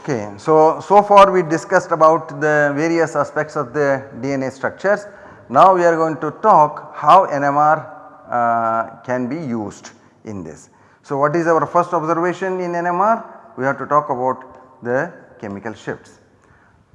Okay, so, so far we discussed about the various aspects of the DNA structures. Now we are going to talk how NMR uh, can be used in this. So what is our first observation in NMR? We have to talk about the chemical shifts.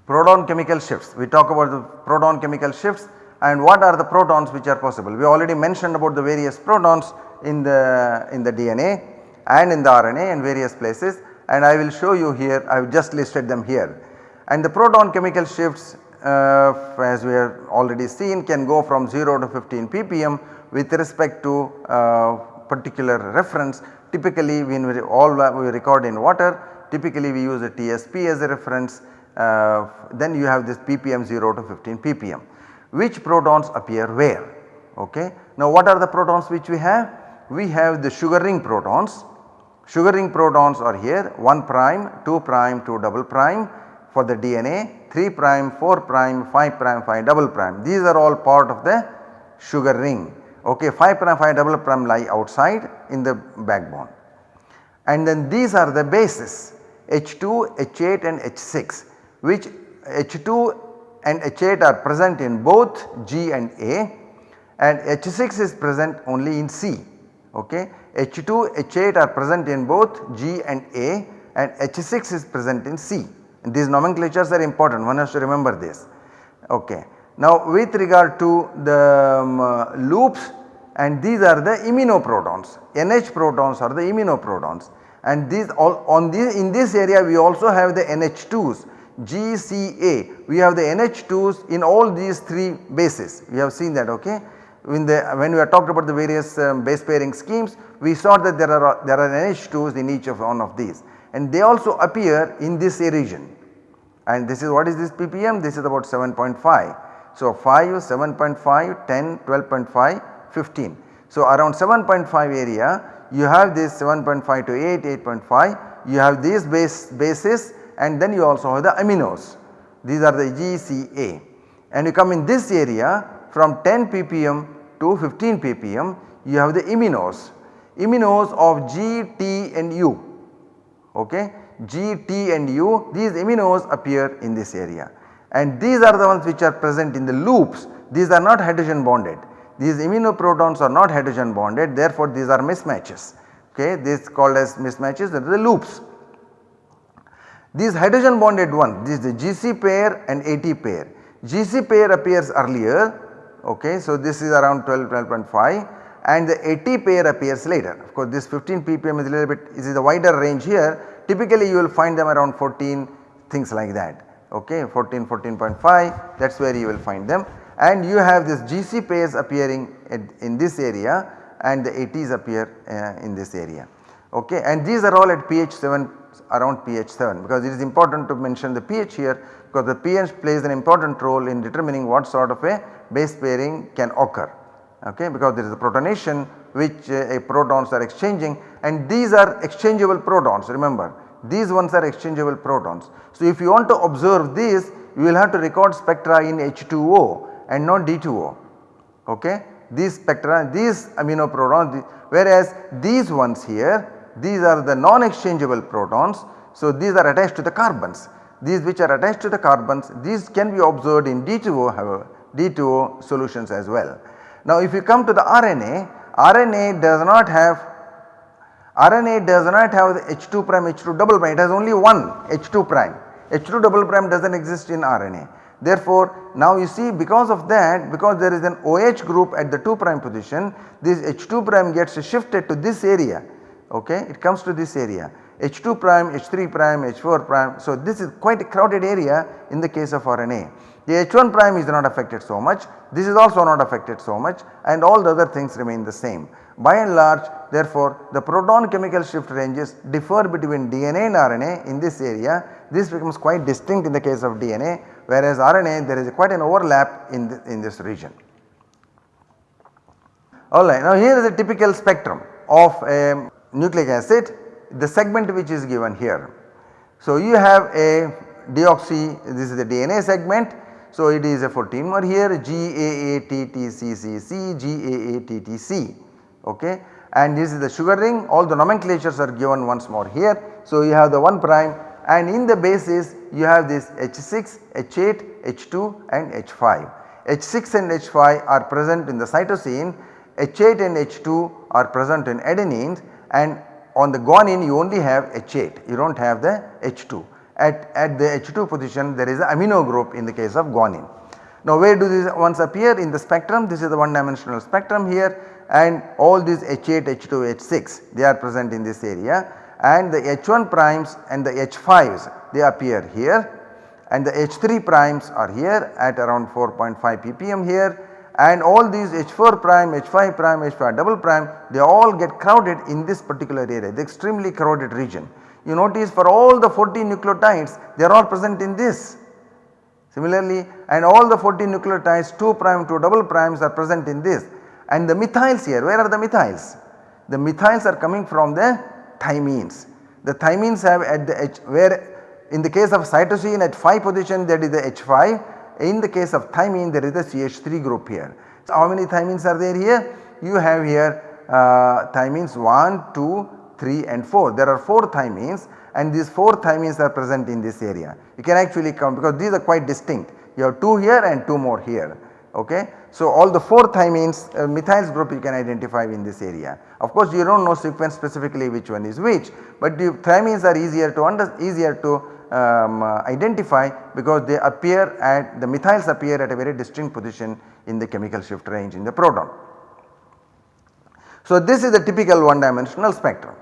Proton chemical shifts, we talk about the proton chemical shifts and what are the protons which are possible. We already mentioned about the various protons in the, in the DNA and in the RNA in various places and I will show you here I have just listed them here. And the proton chemical shifts uh, as we have already seen can go from 0 to 15 ppm with respect to uh, particular reference typically when we all we record in water typically we use a TSP as a reference uh, then you have this ppm 0 to 15 ppm. Which protons appear where? Okay. Now what are the protons which we have? We have the sugar ring protons Sugar ring protons are here 1 prime, 2 prime, 2 double prime for the DNA 3 prime, 4 prime, 5 prime, 5 double prime these are all part of the sugar ring ok 5 prime 5 double prime lie outside in the backbone. And then these are the bases H2, H8 and H6 which H2 and H8 are present in both G and A and H6 is present only in C ok. H2, H8 are present in both G and A and H6 is present in C. And these nomenclatures are important. One has to remember this. Okay. Now with regard to the um, uh, loops and these are the iminoprotons, NH protons are the iminoprotons and these all on this in this area we also have the NH2s GCA we have the NH2s in all these 3 bases. We have seen that okay when, the, when we talked about the various um, base pairing schemes we saw that there are there are NH2s in each of one of these. And they also appear in this region. And this is what is this ppm this is about 7.5. So 5 7.5 10 12.5 15. So around 7.5 area you have this 7.5 to 8 8.5 you have these base bases and then you also have the aminos. These are the GCA and you come in this area from 10 ppm to 15 ppm you have the iminos, iminos of G, T and U. Okay. G, T and U these iminos appear in this area. And these are the ones which are present in the loops. These are not hydrogen bonded. These iminoprotons are not hydrogen bonded. Therefore these are mismatches. Okay? This called as mismatches that are the loops. These hydrogen bonded one this is the GC pair and AT pair. GC pair appears earlier okay. So this is around 12, 12.5 and the AT pair appears later. Of course this 15 ppm is a little bit is a wider range here typically you will find them around 14 things like that okay 14, 14.5 that is where you will find them and you have this GC pairs appearing in this area and the ATs appear uh, in this area okay and these are all at pH 7 around pH 7 because it is important to mention the pH here because the pH plays an important role in determining what sort of a base pairing can occur okay because there is a protonation which uh, protons are exchanging and these are exchangeable protons remember these ones are exchangeable protons. So if you want to observe this you will have to record spectra in H2O and not D2O okay. These spectra these amino protons whereas these ones here these are the non-exchangeable protons. So these are attached to the carbons these which are attached to the carbons these can be observed in D2O however D2O solutions as well. Now if you come to the RNA, RNA does not have RNA does not have the H2 prime H2 double prime. It has only one H2 prime. H2 double prime does not exist in RNA. Therefore now you see because of that because there is an OH group at the 2 prime position this H2 prime gets shifted to this area. Okay? It comes to this area H2 prime, H3 prime, H4 prime. So this is quite a crowded area in the case of RNA. The H1 prime is not affected so much, this is also not affected so much and all the other things remain the same. By and large therefore the proton chemical shift ranges differ between DNA and RNA in this area. This becomes quite distinct in the case of DNA whereas RNA there is quite an overlap in, the, in this region. Alright now here is a typical spectrum of a nucleic acid the segment which is given here. So you have a deoxy this is the DNA segment so it is a 14 mer here GAATTCCC GAATTC okay and this is the sugar ring all the nomenclatures are given once more here. So you have the 1 prime and in the bases you have this H6, H8, H2 and H5. H6 and H5 are present in the cytosine, H8 and H2 are present in adenines and on the guanine you only have H8 you do not have the H2. At, at the H2 position there is an amino group in the case of guanine. Now where do these ones appear in the spectrum this is the one dimensional spectrum here and all these H8, H2, H6 they are present in this area and the H1 primes and the H5s they appear here and the H3 primes are here at around 4.5 ppm here and all these H4 prime, H5 prime, H5 double prime they all get crowded in this particular area the extremely crowded region. You notice for all the 14 nucleotides they are all present in this. Similarly and all the 14 nucleotides 2 prime 2 double primes are present in this and the methyls here where are the methyls? The methyls are coming from the thymines. The thymines have at the H where in the case of cytosine at 5 position that is the H5 in the case of thymine there is a CH3 group here. So how many thymines are there here? You have here uh, thymines 1, 2, 3 and 4. There are 4 thymines and these 4 thymines are present in this area. You can actually count because these are quite distinct. You have 2 here and 2 more here okay. So all the 4 thymines uh, methyls group you can identify in this area. Of course you do not know sequence specifically which one is which but the thymines are easier to under easier to um, uh, identify because they appear at the methyls appear at a very distinct position in the chemical shift range in the proton. So this is the typical one dimensional spectrum.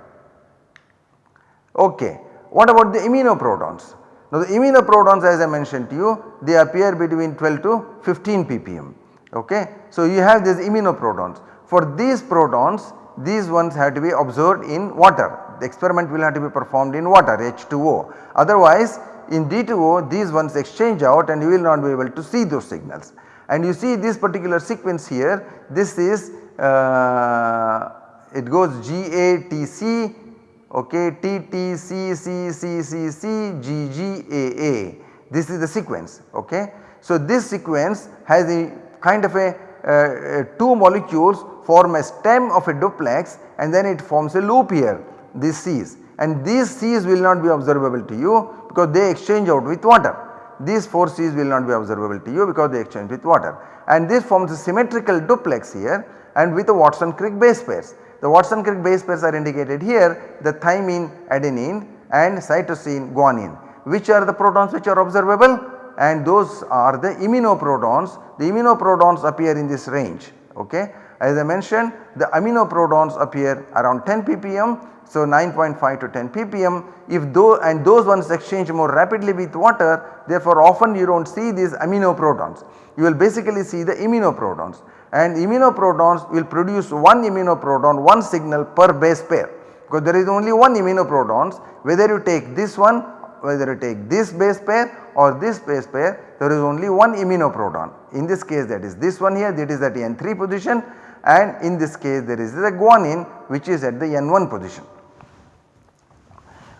Okay. What about the iminoprotons? Now the iminoprotons as I mentioned to you they appear between 12 to 15 ppm okay. So you have these iminoprotons. For these protons these ones have to be observed in water the experiment will have to be performed in water H2O otherwise in D2O these ones exchange out and you will not be able to see those signals. And you see this particular sequence here this is uh, it goes GATC okay TTCCCCCGGAA this is the sequence okay. So this sequence has a kind of a uh, two molecules form a stem of a duplex and then it forms a loop here these Cs and these Cs will not be observable to you because they exchange out with water. These 4 Cs will not be observable to you because they exchange with water and this forms a symmetrical duplex here and with the Watson-Crick base pairs. The Watson-Crick base pairs are indicated here the thymine adenine and cytosine guanine which are the protons which are observable and those are the iminoprotons. The iminoprotons appear in this range okay. As I mentioned the amino protons appear around 10 ppm so 9.5 to 10 ppm. If though and those ones exchange more rapidly with water therefore often you do not see these amino protons You will basically see the iminoprotons and iminoprotons will produce one iminoproton one signal per base pair. Because there is only one iminoprotons whether you take this one whether you take this base pair or this base pair there is only one iminoproton. In this case that is this one here that is at N3 position and in this case there is the guanine which is at the N1 position.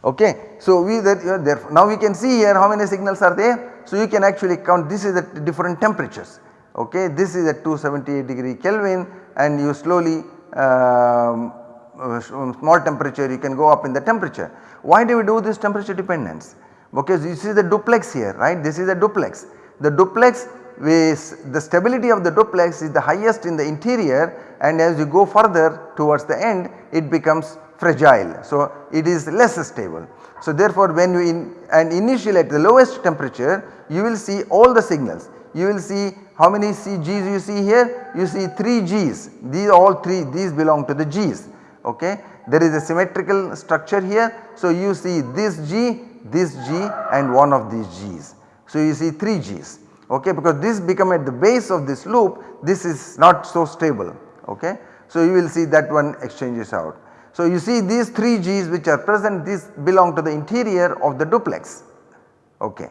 Okay. So, we that there now we can see here how many signals are there. So, you can actually count this is at different temperatures okay. This is at 278 degree Kelvin and you slowly um, uh, small temperature you can go up in the temperature. Why do we do this temperature dependence? Because you see the duplex here right this is a duplex. The duplex with the stability of the duplex is the highest in the interior and as you go further towards the end it becomes fragile. So, it is less stable. So, therefore, when you in and initially at the lowest temperature you will see all the signals. You will see how many G's you see here? You see 3 G's these all 3 these belong to the G's okay. There is a symmetrical structure here. So, you see this G, this G and one of these G's. So, you see 3 G's okay because this become at the base of this loop this is not so stable okay. So, you will see that one exchanges out. So you see these 3 G's which are present these belong to the interior of the duplex okay.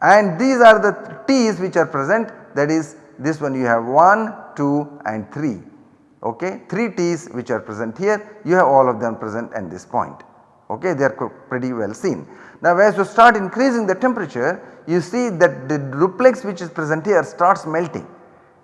And these are the T's which are present that is this one you have 1, 2 and 3 okay 3 T's which are present here you have all of them present at this point okay they are pretty well seen. Now as you start increasing the temperature you see that the duplex which is present here starts melting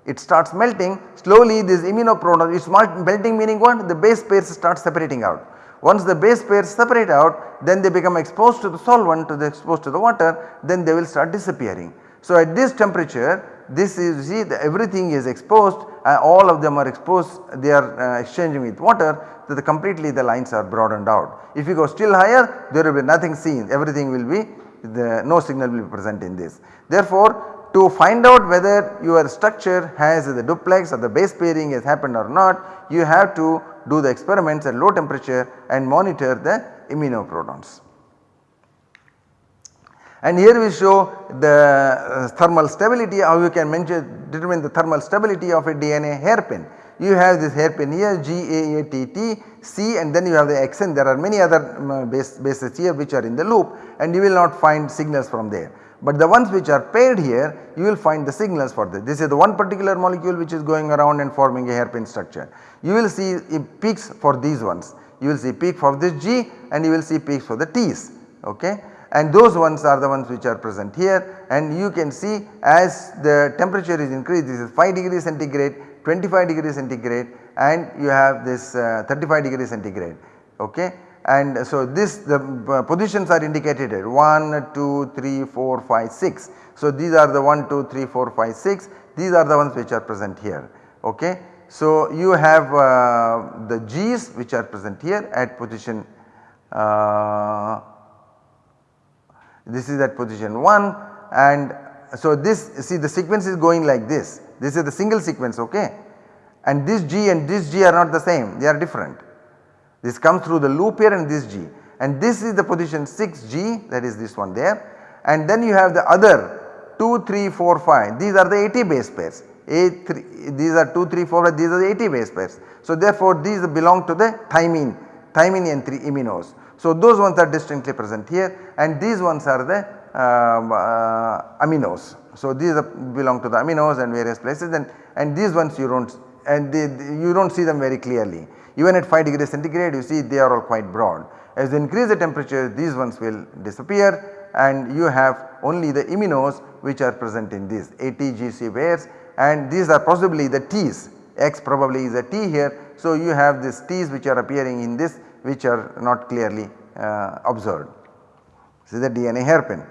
it starts melting slowly this iminoproton is melting meaning what the base pairs start separating out. Once the base pairs separate out then they become exposed to the solvent to the exposed to the water then they will start disappearing. So at this temperature this is see the everything is exposed uh, all of them are exposed they are uh, exchanging with water so the completely the lines are broadened out. If you go still higher there will be nothing seen everything will be the no signal will be present in this. Therefore to find out whether your structure has the duplex or the base pairing has happened or not you have to do the experiments at low temperature and monitor the iminoprotons. And here we show the uh, thermal stability how you can measure determine the thermal stability of a DNA hairpin. You have this hairpin here G A A T T C and then you have the XN there are many other um, base, bases here which are in the loop and you will not find signals from there. But the ones which are paired here you will find the signals for this. This is the one particular molecule which is going around and forming a hairpin structure. You will see peaks for these ones. You will see peak for this G and you will see peaks for the T's okay and those ones are the ones which are present here and you can see as the temperature is increased this is 5 degree centigrade 25 degree centigrade and you have this uh, 35 degree centigrade okay? And so this the uh, positions are indicated here. 1 2 3 4 5 6 so these are the 1 2 3 4 5 6 these are the ones which are present here okay? So you have uh, the g's which are present here at position uh, this is at position 1 and so this see the sequence is going like this this is the single sequence okay and this G and this G are not the same they are different. This comes through the loop here and this G and this is the position 6G that is this one there and then you have the other 2, 3, 4, 5 these are the AT base pairs A3 these are 2, 3, 4 these are the AT base pairs. So therefore these belong to the thymine thymine N3 iminos. So those ones are distinctly present here and these ones are the um, uh, aminos. So these belong to the aminos and various places and, and these ones you do not and they, you do not see them very clearly. Even at 5 degree centigrade you see they are all quite broad. As you increase the temperature these ones will disappear and you have only the iminos which are present in these ATGC pairs and these are possibly the T's X probably is a T here. So you have these T's which are appearing in this which are not clearly uh, observed. This is the DNA hairpin.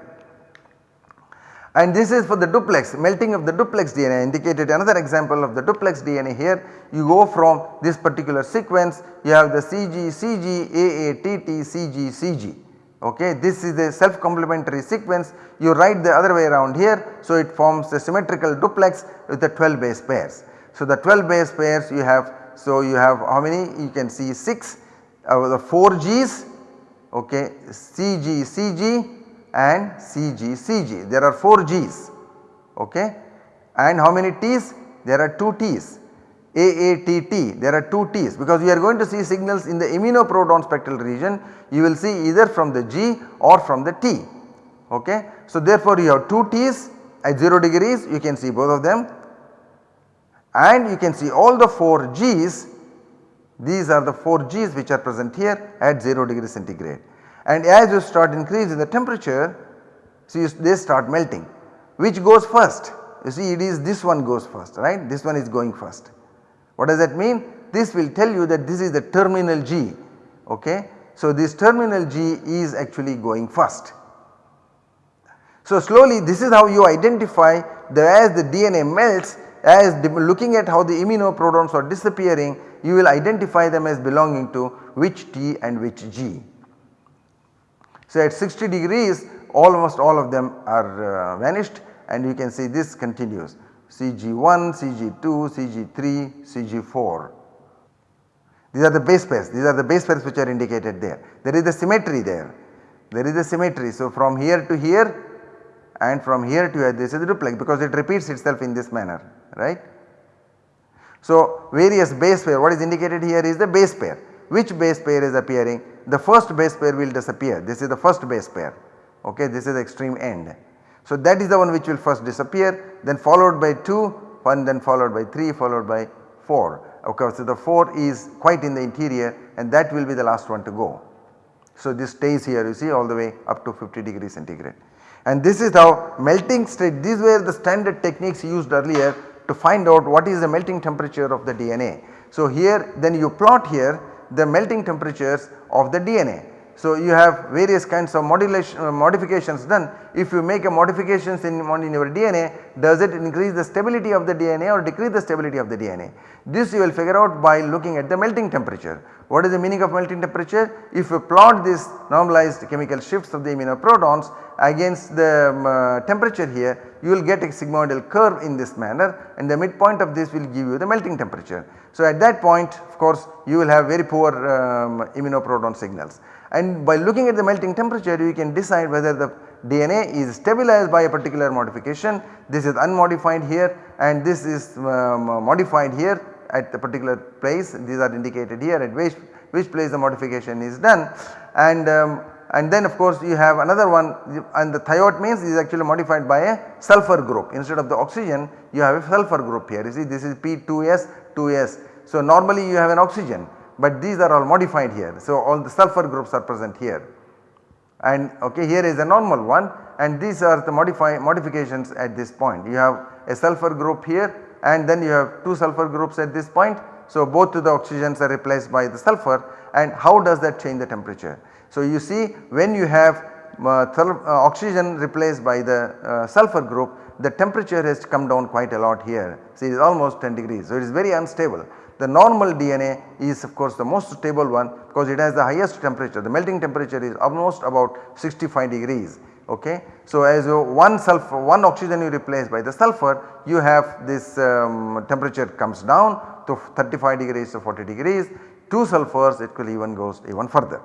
And this is for the duplex melting of the duplex DNA indicated another example of the duplex DNA here. You go from this particular sequence you have the CG, CG, AA, TT, CG, CG okay. This is a self complementary sequence you write the other way around here. So it forms a symmetrical duplex with the 12 base pairs. So the 12 base pairs you have so you have how many you can see 6 uh, the 4 G's okay CG CG and CG CG there are 4 G's okay? And how many T's? There are 2 T's. AATT there are 2 T's. Because we are going to see signals in the iminoproton spectral region. You will see either from the G or from the T okay. So therefore you have 2 T's at 0 degrees. You can see both of them. And you can see all the 4 G's. These are the 4 G's which are present here at 0 degree centigrade. And as you start increasing the temperature, see they start melting. Which goes first? You see it is this one goes first right, this one is going first. What does that mean? This will tell you that this is the terminal G okay. So this terminal G is actually going first. So slowly this is how you identify that as the DNA melts as looking at how the iminoprotons are disappearing you will identify them as belonging to which T and which G. So at 60 degrees almost all of them are uh, vanished and you can see this continues CG1, CG2, CG3, CG4. These are the base pairs, these are the base pairs which are indicated there. There is the symmetry there, there is the symmetry. So from here to here and from here to here this is duplex because it repeats itself in this manner right. So various base pair what is indicated here is the base pair which base pair is appearing the first base pair will disappear this is the first base pair okay this is the extreme end. So that is the one which will first disappear then followed by 2 1 then followed by 3 followed by 4 okay. So the 4 is quite in the interior and that will be the last one to go. So this stays here you see all the way up to 50 degree centigrade and this is how melting state these were the standard techniques used earlier to find out what is the melting temperature of the DNA. So here then you plot here the melting temperatures of the DNA. So, you have various kinds of modulation uh, modifications done. If you make a modifications in, in your DNA does it increase the stability of the DNA or decrease the stability of the DNA. This you will figure out by looking at the melting temperature. What is the meaning of melting temperature? If you plot this normalized chemical shifts of the iminoprotons against the um, uh, temperature here you will get a sigmoidal curve in this manner and the midpoint of this will give you the melting temperature. So, at that point of course you will have very poor um, iminoproton signals and by looking at the melting temperature you can decide whether the DNA is stabilized by a particular modification. This is unmodified here and this is um, modified here at the particular place. These are indicated here at which, which place the modification is done. And um, and then of course you have another one. And the thiot means is actually modified by a sulfur group. Instead of the oxygen you have a sulfur group here. You see this is P2S 2S. So normally you have an oxygen but these are all modified here. So all the sulfur groups are present here and okay here is a normal one and these are the modify modifications at this point. You have a sulfur group here and then you have 2 sulfur groups at this point. So both the oxygens are replaced by the sulfur and how does that change the temperature. So you see when you have uh, uh, oxygen replaced by the uh, sulfur group the temperature has come down quite a lot here. See it is almost 10 degrees. So it is very unstable. The normal DNA is of course the most stable one because it has the highest temperature the melting temperature is almost about 65 degrees ok. So as one sulfur one oxygen you replace by the sulfur you have this um, temperature comes down to 35 degrees to 40 degrees 2 sulfurs it will even goes even further.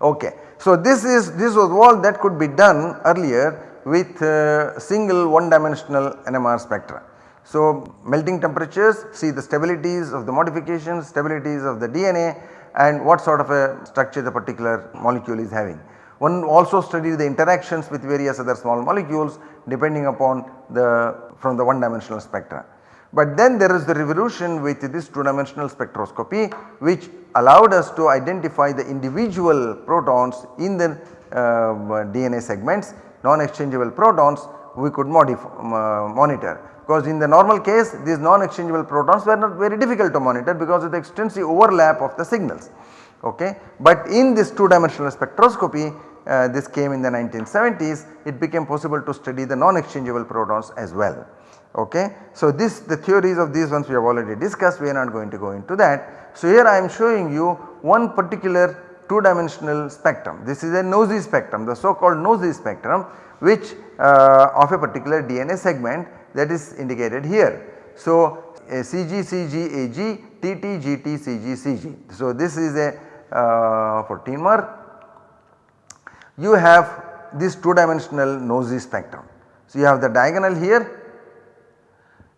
Okay. So this is this was all that could be done earlier with uh, single one dimensional NMR spectra. So melting temperatures see the stabilities of the modifications, stabilities of the DNA and what sort of a structure the particular molecule is having. One also studies the interactions with various other small molecules depending upon the from the one dimensional spectra. But then there is the revolution with this 2 dimensional spectroscopy which allowed us to identify the individual protons in the uh, DNA segments non exchangeable protons we could uh, monitor because in the normal case these non exchangeable protons were not very difficult to monitor because of the extensive overlap of the signals okay. But in this 2 dimensional spectroscopy uh, this came in the 1970s it became possible to study the non exchangeable protons as well okay. So this the theories of these ones we have already discussed we are not going to go into that. So here I am showing you one particular 2 dimensional spectrum this is a NOESY spectrum the so called NOESY spectrum which uh, of a particular DNA segment that is indicated here. So CG CG AG TT GT CG CG. So this is a uh, you have this 2 dimensional NOESY spectrum. So you have the diagonal here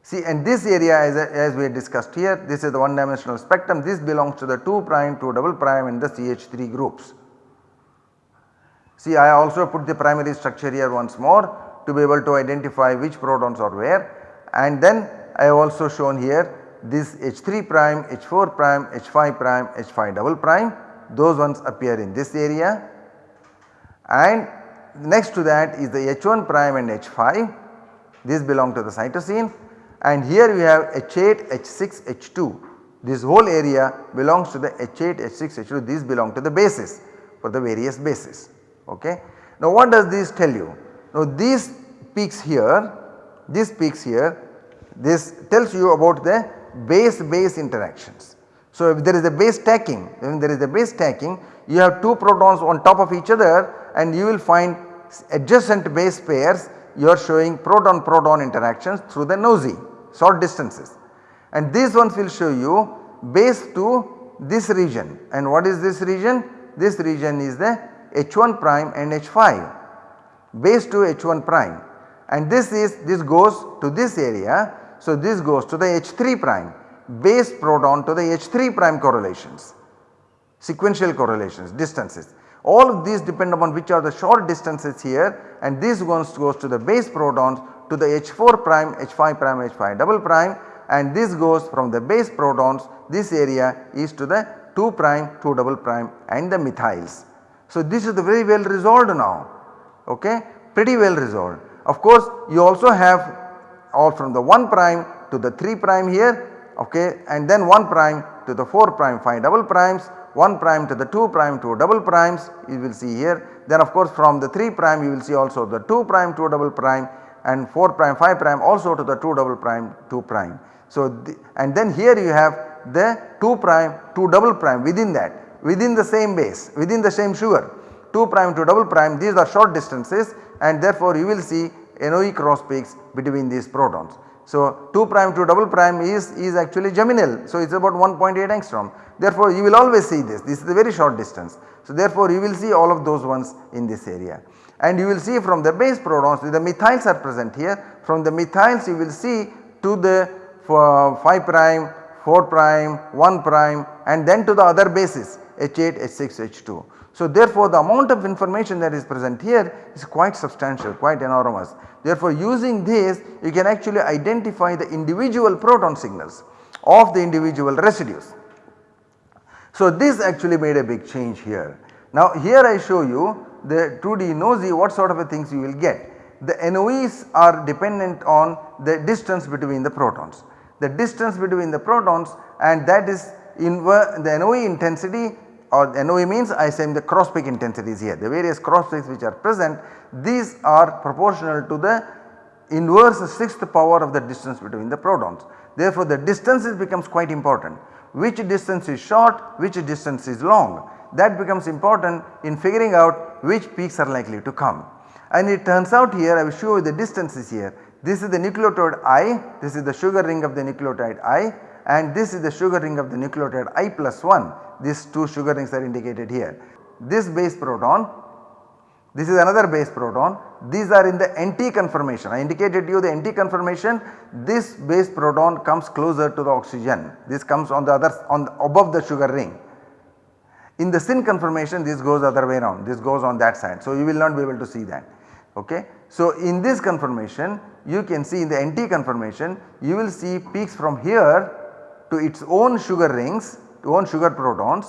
See and this area as, as we discussed here this is the one dimensional spectrum this belongs to the 2 prime 2 double prime and the CH3 groups. See I also put the primary structure here once more to be able to identify which protons are where. And then I have also shown here this H3 prime, H4 prime, H5 prime, H5 double prime. Those ones appear in this area. And next to that is the H1 prime and H5 these belong to the cytosine. And here we have H8, H6, H2 this whole area belongs to the H8, H6, H2 these belong to the bases for the various bases ok. Now what does this tell you? Now these peaks here, this peaks here, this tells you about the base base interactions. So if there is a base stacking, when there is a base stacking you have 2 protons on top of each other and you will find adjacent base pairs you are showing proton proton interactions through the NOESY short distances and these ones will show you base to this region and what is this region? This region is the H1 prime and H5 base to H1 prime and this is this goes to this area. So, this goes to the H3 prime base proton to the H3 prime correlations sequential correlations distances. All of these depend upon which are the short distances here and this goes, goes to the base protons to the H4 prime, H5 prime, H5 double prime and this goes from the base protons this area is to the 2 prime, 2 double prime and the methyls. So, this is the very well resolved now okay pretty well resolved. Of course, you also have all from the 1 prime to the 3 prime here okay and then 1 prime to the 4 prime 5 double primes, 1 prime to the 2 prime 2 double primes you will see here. Then of course from the 3 prime you will see also the 2 prime 2 double prime and 4 prime 5 prime also to the 2 double prime 2 prime. So the, and then here you have the 2 prime 2 double prime within that within the same base within the same sugar 2 prime to double prime these are short distances and therefore you will see NOE cross peaks between these protons. So 2 prime to double prime is, is actually geminal. So it is about 1.8 angstrom. Therefore you will always see this, this is a very short distance. So therefore you will see all of those ones in this area. And you will see from the base protons the methyls are present here. From the methyls you will see to the 5 prime, 4 prime, 1 prime and then to the other bases H8, H6, H2. So therefore the amount of information that is present here is quite substantial, quite enormous. Therefore using this you can actually identify the individual proton signals of the individual residues. So this actually made a big change here. Now here I show you the 2D NOESY what sort of a things you will get. The NOEs are dependent on the distance between the protons. The distance between the protons and that is the NOE intensity or NOE means I say the cross peak intensities here the various cross peaks which are present these are proportional to the inverse sixth power of the distance between the protons. Therefore the distances becomes quite important which distance is short which distance is long that becomes important in figuring out which peaks are likely to come. And it turns out here I will show you the distances here this is the nucleotide I this is the sugar ring of the nucleotide I and this is the sugar ring of the nucleotide I plus 1 these two sugar rings are indicated here. This base proton this is another base proton. These are in the anti conformation. I indicated you the anti conformation. This base proton comes closer to the oxygen. This comes on the other on the, above the sugar ring. In the syn conformation this goes other way around. This goes on that side. So you will not be able to see that. Ok. So in this conformation you can see in the anti conformation you will see peaks from here to its own sugar rings to own sugar protons.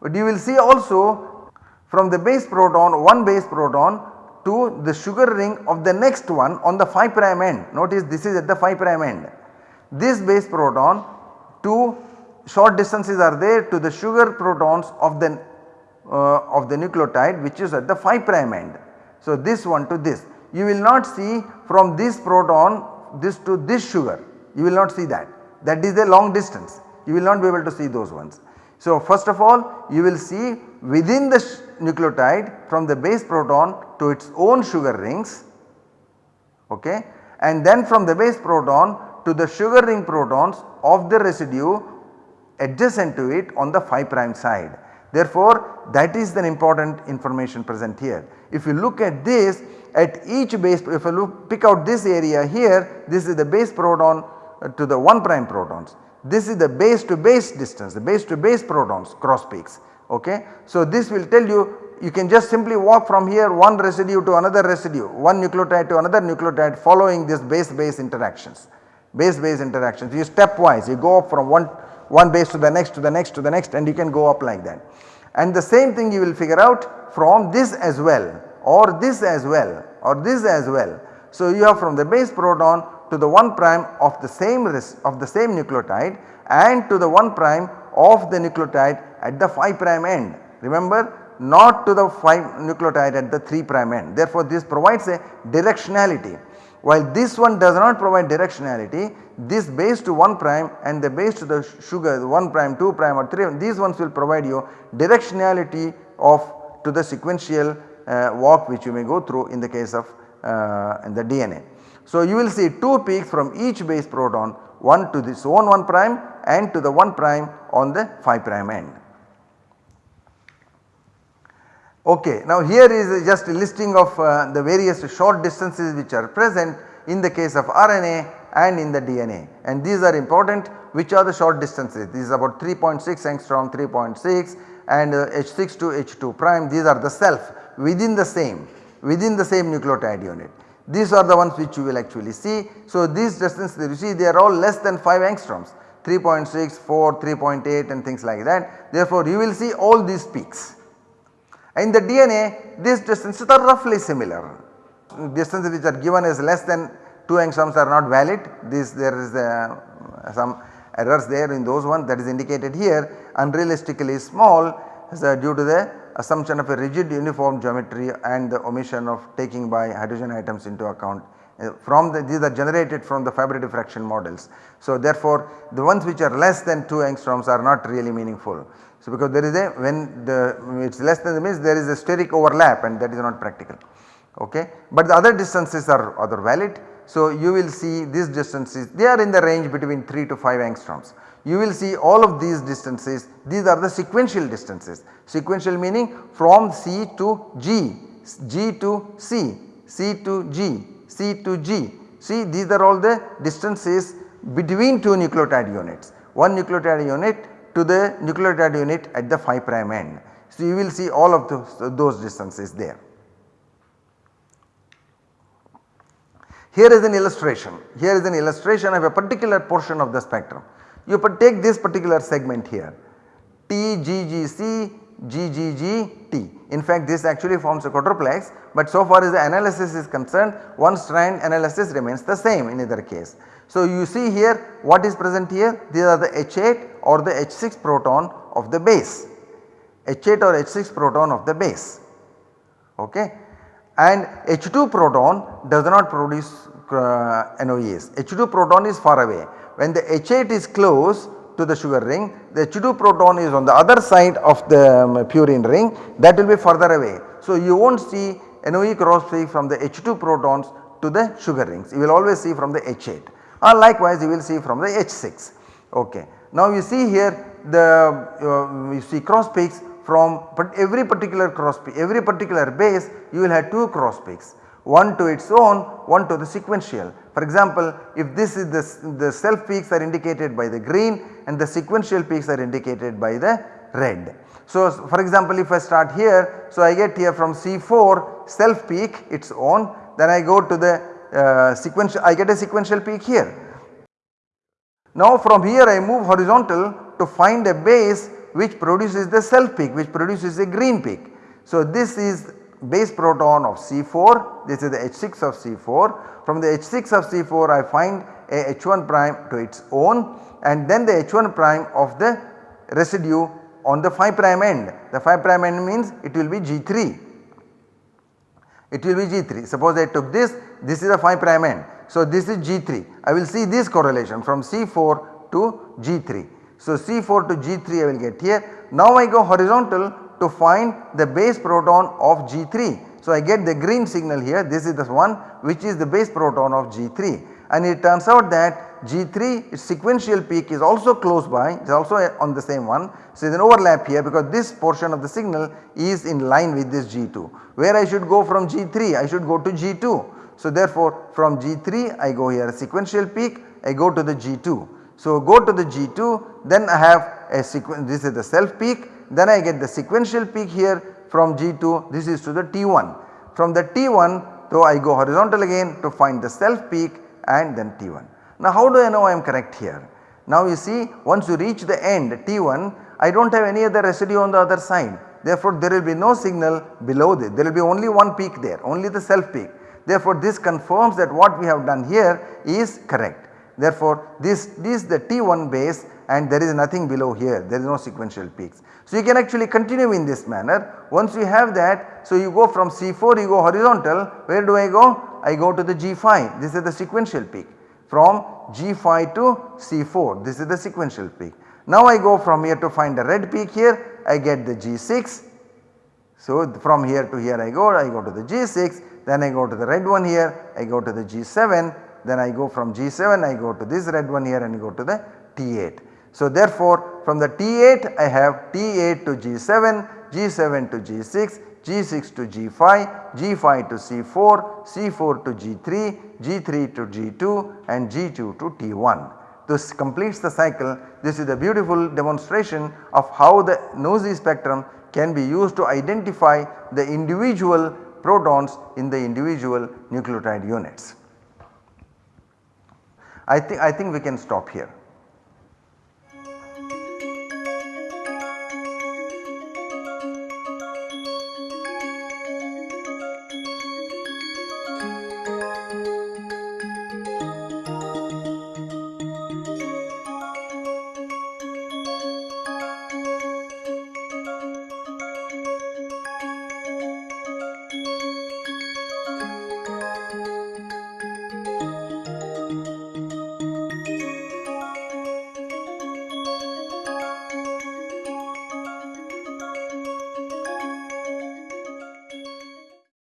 But you will see also from the base proton one base proton to the sugar ring of the next one on the 5 prime end. Notice this is at the 5 prime end. This base proton two short distances are there to the sugar protons of the uh, of the nucleotide which is at the 5 prime end. So this one to this you will not see from this proton this to this sugar you will not see that that is a long distance you will not be able to see those ones. So first of all you will see within the nucleotide from the base proton to its own sugar rings okay and then from the base proton to the sugar ring protons of the residue adjacent to it on the 5 prime side. Therefore that is the important information present here. If you look at this at each base if you look pick out this area here this is the base proton to the 1 prime protons. This is the base to base distance the base to base protons cross peaks ok. So this will tell you you can just simply walk from here one residue to another residue one nucleotide to another nucleotide following this base base interactions base base interactions you stepwise you go up from one one base to the next to the next to the next and you can go up like that. And the same thing you will figure out from this as well or this as well or this as well. So you have from the base proton to the 1 prime of the same of the same nucleotide and to the 1 prime of the nucleotide at the 5 prime end. Remember not to the 5 nucleotide at the 3 prime end. Therefore this provides a directionality. While this one does not provide directionality this base to 1 prime and the base to the sugar 1 prime 2 prime or 3 these ones will provide you directionality of to the sequential uh, walk which you may go through in the case of uh, the DNA. So you will see 2 peaks from each base proton one to this own 1 prime and to the 1 prime on the 5 prime end. Okay, now here is just a listing of uh, the various short distances which are present in the case of RNA and in the DNA and these are important which are the short distances this is about 3.6 angstrom 3.6 and uh, H6 to H2 prime these are the self within the same within the same nucleotide unit. These are the ones which you will actually see. So these distances you see they are all less than 5 angstroms 3.6, 4, 3.8 and things like that. Therefore you will see all these peaks. In the DNA these distances are roughly similar. Distances which are given as less than 2 angstroms are not valid. This there is a, some errors there in those ones that is indicated here unrealistically small uh, due to the assumption of a rigid uniform geometry and the omission of taking by hydrogen atoms into account uh, from the these are generated from the fibre diffraction models. So therefore the ones which are less than 2 angstroms are not really meaningful. So because there is a when the it is less than the means there is a steric overlap and that is not practical okay. But the other distances are other valid. So you will see these distances they are in the range between 3 to 5 angstroms. You will see all of these distances these are the sequential distances sequential meaning from C to G, G to C, C to G, C to G. See these are all the distances between two nucleotide units. One nucleotide unit to the nucleotide unit at the 5 prime end. So you will see all of those, those distances there. Here is an illustration, here is an illustration of a particular portion of the spectrum. You take this particular segment here. TGGC GGGT. In fact this actually forms a quadruplex but so far as the analysis is concerned one strand analysis remains the same in either case. So you see here what is present here. These are the H8 or the H6 proton of the base. H8 or H6 proton of the base. Okay? And H2 proton does not produce uh, NOEs H2 proton is far away when the H8 is close to the sugar ring the H2 proton is on the other side of the um, purine ring. That will be further away. So you will not see NOE cross peak from the H2 protons to the sugar rings. You will always see from the H8 or likewise you will see from the H6 ok. Now you see here the uh, you see cross peaks from every particular cross peak every particular base you will have two cross peaks one to its own, one to the sequential. For example, if this is the, the self peaks are indicated by the green and the sequential peaks are indicated by the red. So, for example, if I start here, so I get here from C4 self peak its own, then I go to the uh, sequential, I get a sequential peak here. Now from here I move horizontal to find a base which produces the self peak which produces a green peak. So this is base proton of C4 this is the H6 of C4 from the H6 of C4 I find a H1 prime to its own and then the H1 prime of the residue on the 5 prime end. The 5 prime end means it will be G3 it will be G3 suppose I took this this is a 5 prime end. So this is G3 I will see this correlation from C4 to G3 so C4 to G3 I will get here. Now I go horizontal to find the base proton of G3. So I get the green signal here this is the one which is the base proton of G3 and it turns out that G3 its sequential peak is also close by it is also on the same one. So there is an overlap here because this portion of the signal is in line with this G2 where I should go from G3 I should go to G2. So therefore from G3 I go here sequential peak I go to the G2. So go to the G2 then I have a sequence this is the self peak then I get the sequential peak here from G2 this is to the T1. From the T1 though I go horizontal again to find the self peak and then T1. Now how do I know I am correct here? Now you see once you reach the end T1 I do not have any other residue on the other side therefore there will be no signal below this there will be only one peak there only the self peak. Therefore this confirms that what we have done here is correct. Therefore this, this is the T1 base and there is nothing below here. There is no sequential peaks. So you can actually continue in this manner. Once you have that so you go from C4 you go horizontal. Where do I go? I go to the G5 this is the sequential peak. From G5 to C4 this is the sequential peak. Now I go from here to find the red peak here. I get the G6 so from here to here I go. I go to the G6 then I go to the red one here. I go to the G7 then I go from G7 I go to this red one here and go to the T8. So therefore from the T8 I have T8 to G7, G7 to G6, G6 to G5, G5 to C4, C4 to G3, G3 to G2 and G2 to T1. This completes the cycle. This is a beautiful demonstration of how the NOESY spectrum can be used to identify the individual protons in the individual nucleotide units. I think I think we can stop here.